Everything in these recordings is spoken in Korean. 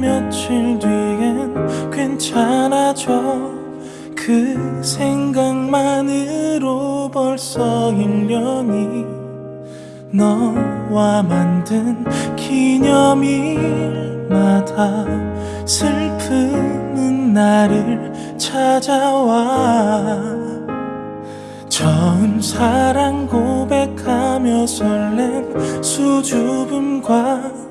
며칠 뒤엔 괜찮아져. 그 생각만으로 벌써 1년이 너와 만든 기념일마다 슬픔은 나를 찾아와. 처음 사랑 고백하며 설렘 수줍음과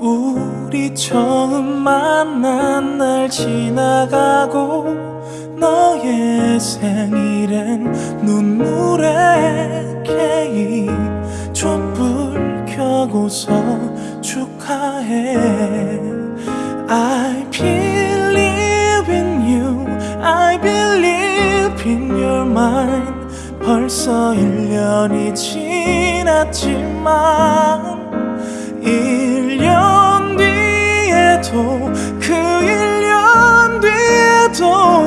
우리 처음 만난 날 지나가고 너의 생일엔 눈물의 케이크 촛불 켜고서 축하해. I believe in you. I believe in your mind. 벌써 1년이 지났지만 1년 그 1년 뒤에도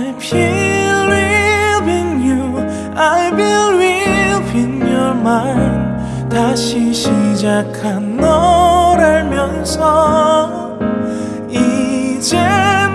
I believe in you I believe in your mind 다시 시작한 널 알면서 이젠